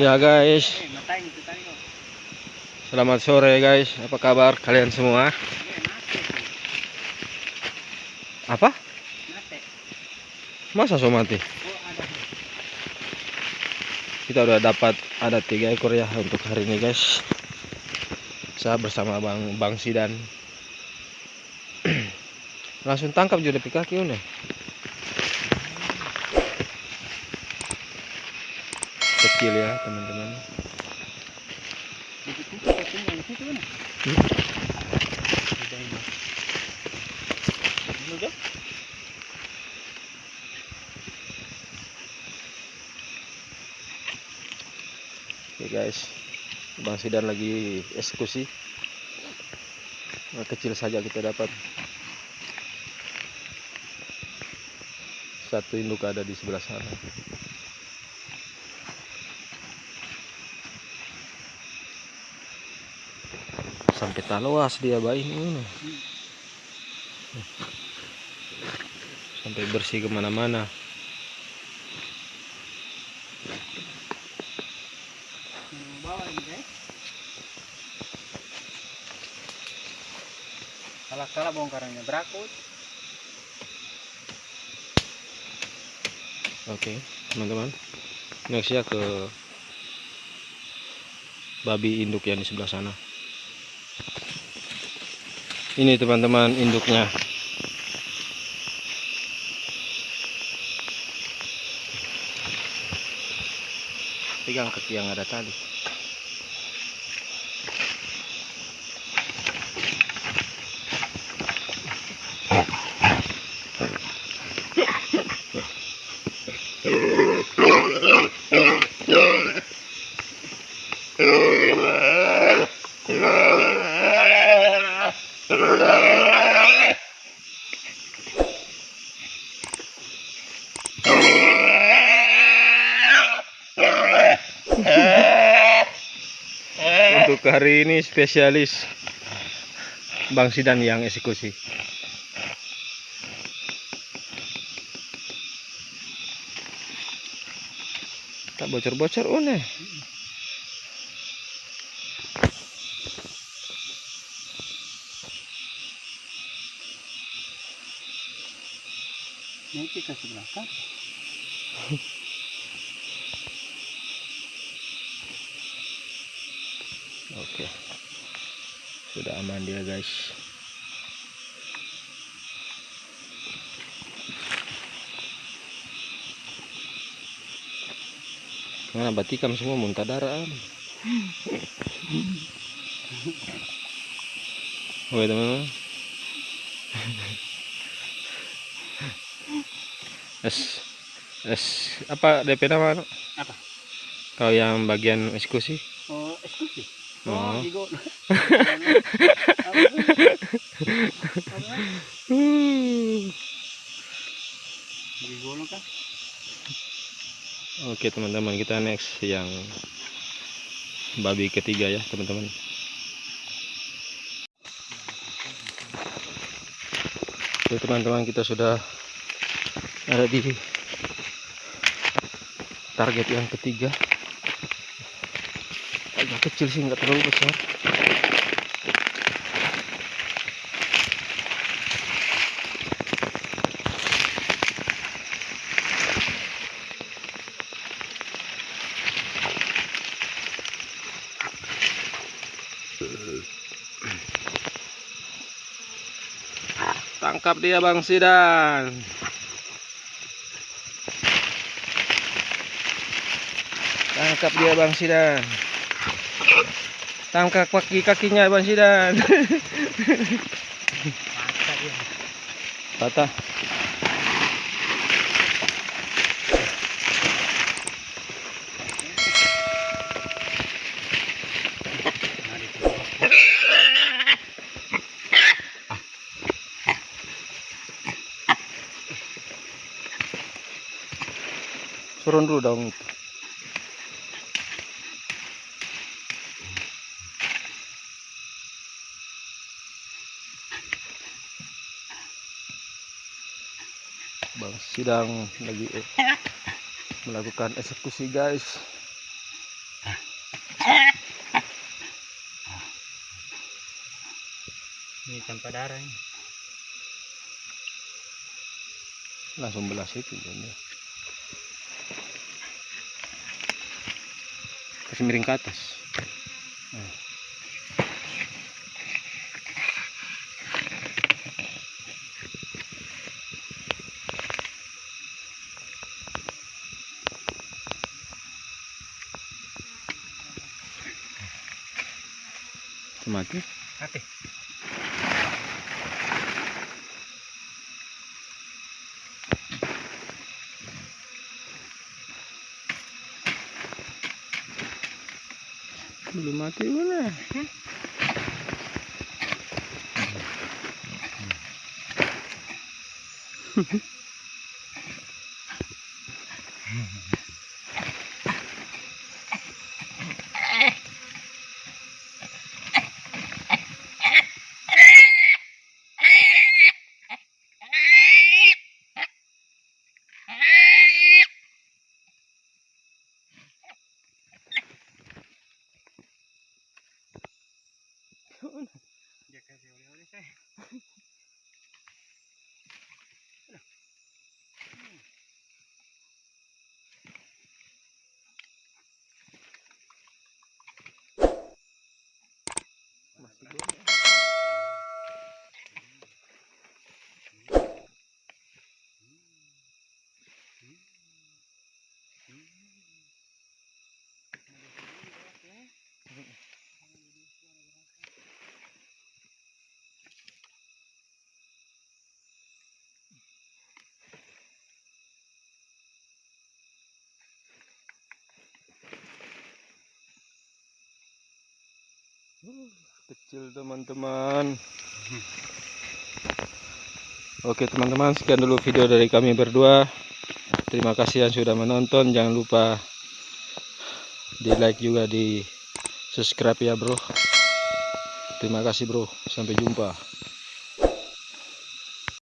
Ya guys, selamat sore guys. Apa kabar kalian semua? Apa? Masa so mati? Kita udah dapat ada tiga ekor ya untuk hari ini guys. Saya bersama Bang Bang Sidan. Langsung tangkap juga di kaki ini. Kecil ya teman-teman. Oke guys, Bang Sidan lagi eksekusi. Kecil saja kita dapat. Satu induk ada di sebelah sana. Sampai taluas dia bayi ini. Sampai bersih ke mana-mana. Salah-salah bongkarannya berakut. Oke, teman-teman. Next ya ke babi induk yang di sebelah sana. Ini teman-teman induknya. Pegang kaki yang ada tali. Untuk hari ini spesialis Bang Sidan yang eksekusi. Tak bocor-bocor une. Nanti kasih belakang. Oke. Sudah aman dia, guys. Mana batikam semua muntah darah. Oke teman-teman. Es, es apa DP nama? Apa? Kau yang bagian eksekusi? Oh, eksekusi. Oh. Oh, Igo. Oke teman-teman kita next yang babi ketiga ya teman-teman. Oke teman-teman kita sudah ada di target yang ketiga. Kecil sih nggak terlalu besar. Tangkap dia Bang Sidan. Tangkap dia Bang Sidan. Tangkap kaki kakinya Bang Sidan. Patah. Turun dulu dong. bang sidang lagi eh, melakukan eksekusi guys ini tanpa darah ini. langsung belas itu ya. kasih miring ke atas mati. Mati. belum mati mana? Dia masih belum kecil teman-teman. Oke teman-teman sekian dulu video dari kami berdua. Terima kasih yang sudah menonton. Jangan lupa di like juga di subscribe ya bro. Terima kasih bro. Sampai jumpa